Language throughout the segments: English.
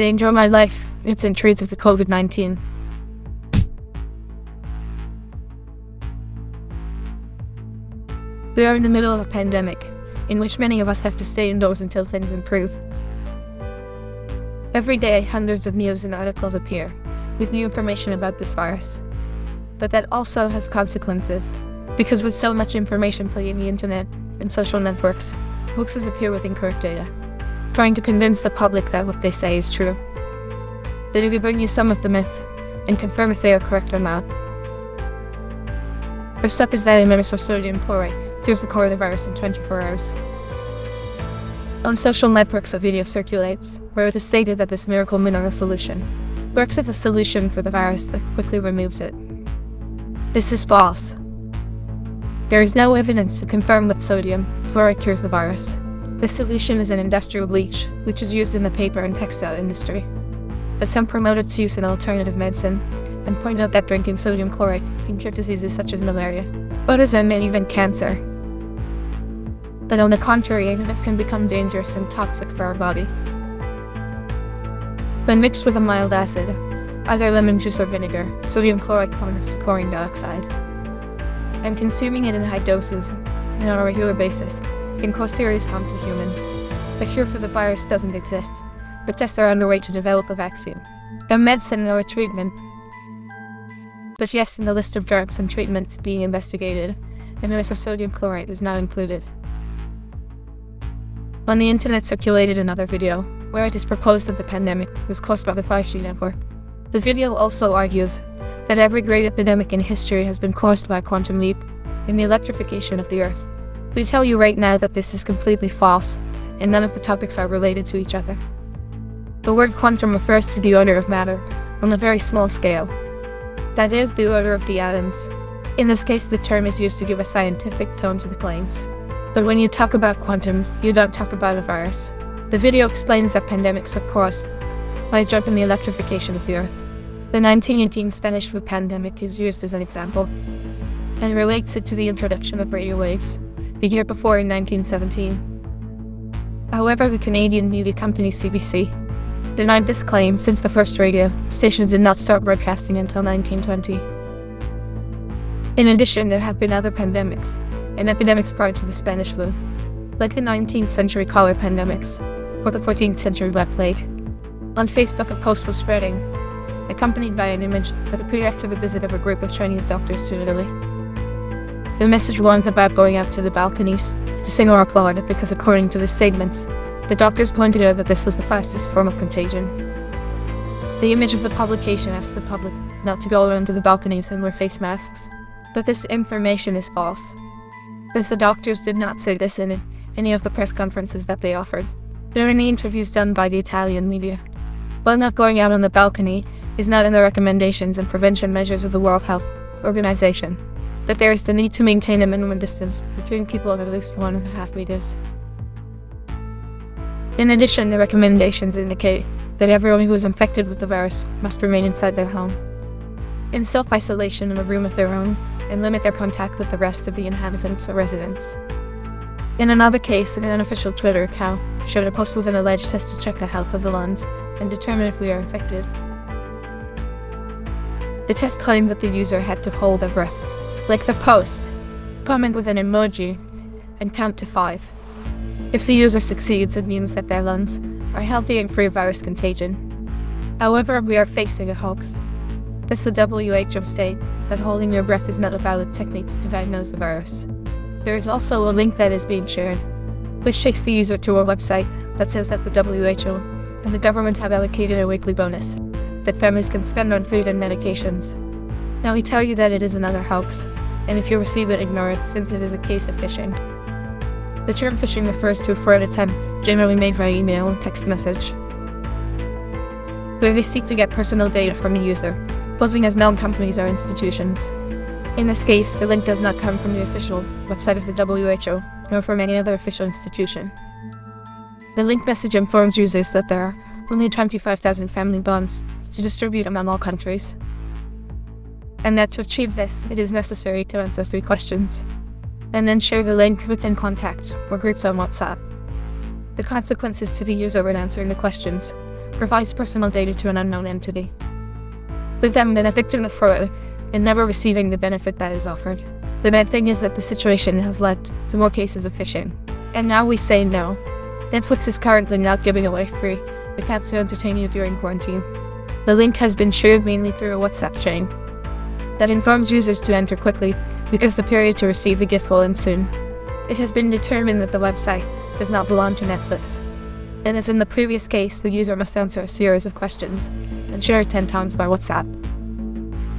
danger of my life if the intrudes of the COVID-19. We are in the middle of a pandemic, in which many of us have to stay indoors until things improve. Every day, hundreds of news and articles appear, with new information about this virus. But that also has consequences, because with so much information playing the internet and social networks, hoaxes appear with incorrect data, trying to convince the public that what they say is true. That we bring you some of the myth and confirm if they are correct or not. First up is that emitters of sodium chlorite cures the coronavirus in 24 hours. On social networks a video circulates, where it is stated that this miracle mineral solution works as a solution for the virus that quickly removes it. This is false. There is no evidence to confirm that sodium chlorite cures the virus. This solution is an industrial bleach, which is used in the paper and textile industry. But some promote its use in alternative medicine, and point out that drinking sodium chlorite can cure diseases such as malaria, autism, and even cancer. But on the contrary, this can become dangerous and toxic for our body. When mixed with a mild acid, either lemon juice or vinegar, sodium chlorite converts to chlorine dioxide. And consuming it in high doses, and on a regular basis, can cause serious harm to humans. A cure for the virus doesn't exist, but tests are underway to develop a vaccine, a medicine or a treatment. But yes, in the list of drugs and treatments being investigated, the use of sodium chlorite is not included. On the internet circulated another video, where it is proposed that the pandemic was caused by the 5G network. The video also argues that every great epidemic in history has been caused by a quantum leap in the electrification of the Earth. We tell you right now that this is completely false, and none of the topics are related to each other. The word quantum refers to the order of matter, on a very small scale. That is, the order of the atoms. In this case, the term is used to give a scientific tone to the claims. But when you talk about quantum, you don't talk about a virus. The video explains that pandemics are caused by a jump in the electrification of the Earth. The 1918 Spanish flu pandemic is used as an example, and relates it to the introduction of radio waves, the year before in 1917. However, the Canadian media company CBC denied this claim since the first radio stations did not start broadcasting until 1920. In addition, there have been other pandemics, and epidemics prior to the Spanish flu, like the 19th century cholera pandemics or the 14th century Black Plague. On Facebook, a post was spreading, accompanied by an image that appeared after the visit of a group of Chinese doctors to Italy. The message warns about going out to the balconies to sing or applaud because, according to the statements, the doctors pointed out that this was the fastest form of contagion. The image of the publication asked the public not to go around to the balconies and wear face masks, but this information is false as the doctors did not say this in any of the press conferences that they offered. Are any interviews done by the Italian media. While not going out on the balcony is not in the recommendations and prevention measures of the World Health Organization, but there is the need to maintain a minimum distance between people of at least one and a half meters. In addition, the recommendations indicate that everyone who is infected with the virus must remain inside their home, in self-isolation in a room of their own, and limit their contact with the rest of the inhabitants or residents. In another case, an unofficial Twitter account showed a post with an alleged test to check the health of the lungs and determine if we are infected. The test claimed that the user had to hold their breath, like the post, comment with an emoji, and count to five. If the user succeeds, it means that their lungs are healthy and free of virus contagion. However, we are facing a hoax. Thus, the WHO states that holding your breath is not a valid technique to diagnose the virus. There is also a link that is being shared, which takes the user to a website that says that the WHO and the government have allocated a weekly bonus that families can spend on food and medications. Now we tell you that it is another hoax, and if you receive it, ignore it since it is a case of phishing. The term phishing refers to a fraud attempt generally made via email and text message, where they seek to get personal data from the user posing as known companies or institutions. In this case, the link does not come from the official website of the WHO, nor from any other official institution. The link message informs users that there are only 25,000 family bonds to distribute among all countries, and that to achieve this, it is necessary to answer three questions, and then share the link within contacts or groups on WhatsApp. The consequences to the user when answering the questions provides personal data to an unknown entity, with them then a victim of fraud and never receiving the benefit that is offered. The bad thing is that the situation has led to more cases of phishing. And now we say no. Netflix is currently not giving away free accounts to entertain you during quarantine. The link has been shared mainly through a WhatsApp chain that informs users to enter quickly because the period to receive the gift will end soon. It has been determined that the website does not belong to Netflix. And as in the previous case, the user must answer a series of questions and share it 10 times by WhatsApp.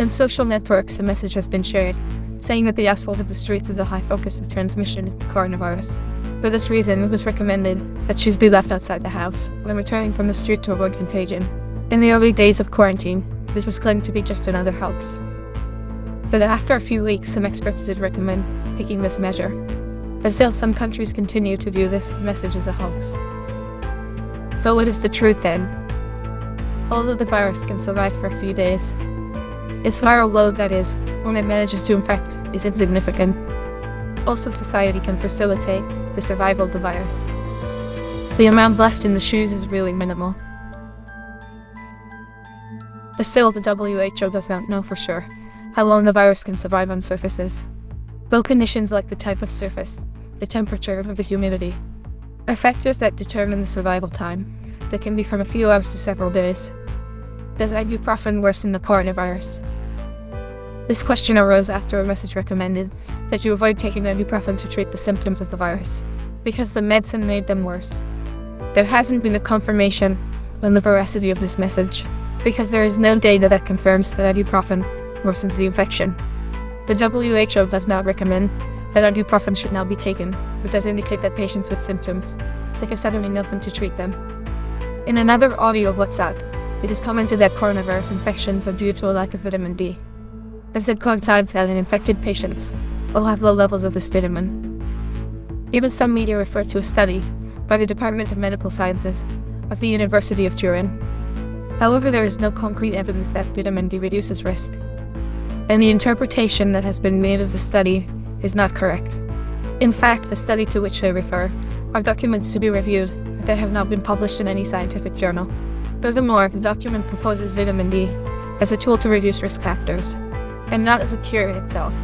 In social networks, a message has been shared saying that the asphalt of the streets is a high focus of transmission of coronavirus. For this reason, it was recommended that shoes be left outside the house when returning from the street to avoid contagion. In the early days of quarantine, this was claimed to be just another hoax. But after a few weeks, some experts did recommend taking this measure. But still, some countries continue to view this message as a hoax. But what is the truth then? Although the virus can survive for a few days, its viral load, that is, when it manages to infect, is insignificant. Also, society can facilitate the survival of the virus. The amount left in the shoes is really minimal. But still, the WHO does not know for sure how long the virus can survive on surfaces. Well, conditions like the type of surface, the temperature, or the humidity are factors that determine the survival time. That can be from a few hours to several days. Does ibuprofen worsen the coronavirus? This question arose after a message recommended that you avoid taking ibuprofen to treat the symptoms of the virus, because the medicine made them worse. There hasn't been a confirmation on the veracity of this message, because there is no data that confirms that ibuprofen worsens the infection. The WHO does not recommend that ibuprofen should now be taken, but does indicate that patients with symptoms take acetaminophen to treat them. In another audio of WhatsApp, it is commented that coronavirus infections are due to a lack of vitamin D. As it coincides that in infected patients will have low levels of this vitamin. Even some media refer to a study by the Department of Medical Sciences of the University of Turin. However, there is no concrete evidence that vitamin D reduces risk, and the interpretation that has been made of the study is not correct. In fact, the study to which they refer are documents to be reviewed that have not been published in any scientific journal. Furthermore, the document proposes vitamin D as a tool to reduce risk factors, and not as a cure in itself.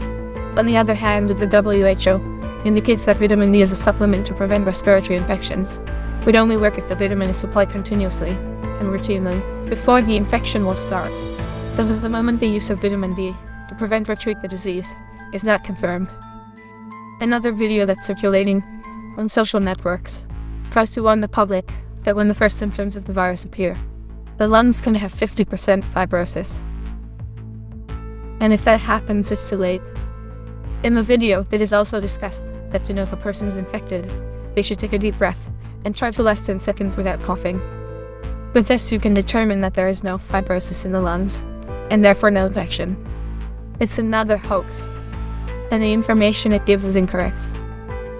On the other hand, the WHO indicates that vitamin D is a supplement to prevent respiratory infections, would only work if the vitamin is supplied continuously and routinely before the infection will start. Thus, the moment the use of vitamin D to prevent or treat the disease is not confirmed. Another video that's circulating on social networks tries to warn the public that when the first symptoms of the virus appear, the lungs can have 50% fibrosis and if that happens, it's too late. In the video, it is also discussed that to know if a person is infected, they should take a deep breath and try to last 10 seconds without coughing. With this, you can determine that there is no fibrosis in the lungs, and therefore no infection. It's another hoax, and the information it gives is incorrect.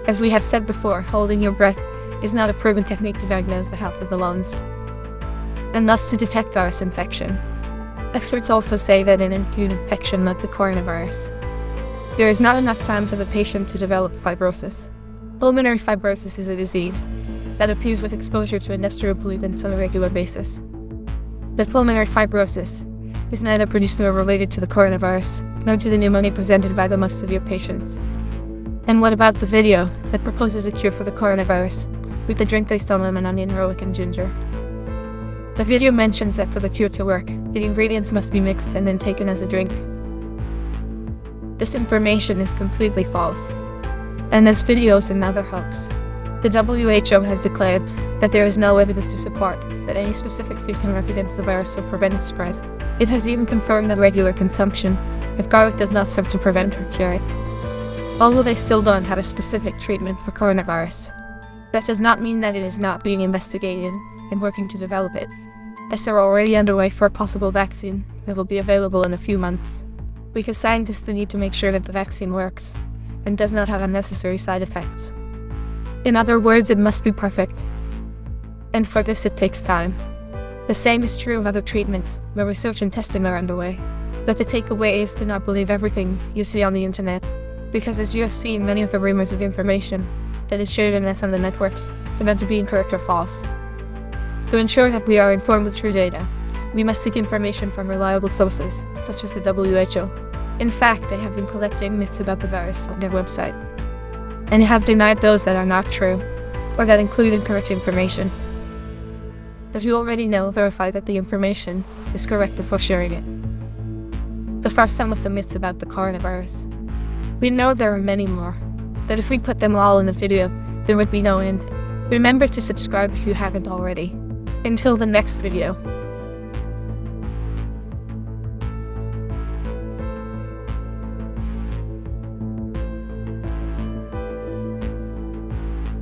As we have said before, holding your breath is not a proven technique to diagnose the health of the lungs, and thus to detect virus infection. Experts also say that in an acute infection like the coronavirus, there is not enough time for the patient to develop fibrosis. Pulmonary fibrosis is a disease that appears with exposure to industrial pollutants on a regular basis. But pulmonary fibrosis is neither produced nor related to the coronavirus, nor to the pneumonia presented by the most severe patients. And what about the video that proposes a cure for the coronavirus with a drink based on lemon, onion, garlic, and ginger? The video mentions that for the cure to work, the ingredients must be mixed and then taken as a drink. This information is completely false. And this video is another hoax. The WHO has declared that there is no evidence to support that any specific food can work against the virus or prevent its spread. It has even confirmed that regular consumption of garlic does not serve to prevent or cure it. Although they still don't have a specific treatment for coronavirus. That does not mean that it is not being investigated and working to develop it as they're already underway for a possible vaccine that will be available in a few months. Because scientists need to make sure that the vaccine works and does not have unnecessary side effects. In other words, it must be perfect. And for this it takes time. The same is true of other treatments, where research and testing are underway. But the takeaway is to not believe everything you see on the internet, because as you have seen many of the rumors of information that is shared in us on the networks, turn out to be incorrect or false. To ensure that we are informed with true data, we must seek information from reliable sources, such as the WHO. In fact, they have been collecting myths about the virus on their website, and have denied those that are not true, or that include incorrect information. That you already know, verify that the information is correct before sharing it. The first some of the myths about the coronavirus. We know there are many more, but if we put them all in the video, there would be no end. Remember to subscribe if you haven't already. Until the next video.